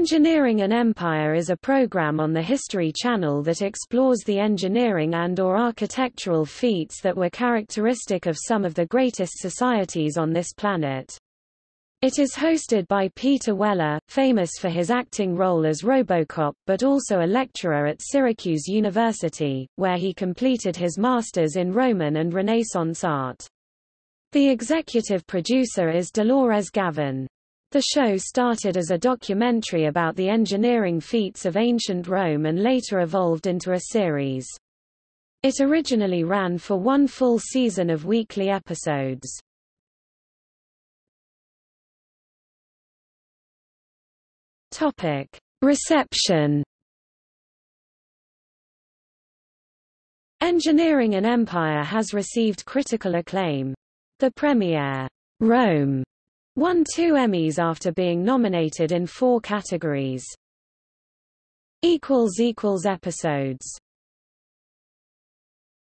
Engineering an Empire is a program on the History Channel that explores the engineering and or architectural feats that were characteristic of some of the greatest societies on this planet. It is hosted by Peter Weller, famous for his acting role as Robocop but also a lecturer at Syracuse University, where he completed his master's in Roman and Renaissance art. The executive producer is Dolores Gavin. The show started as a documentary about the engineering feats of ancient Rome and later evolved into a series. It originally ran for one full season of weekly episodes. Topic: Reception. Engineering an Empire has received critical acclaim. The premiere, Rome, Won two Emmys after being nominated in four categories. Episodes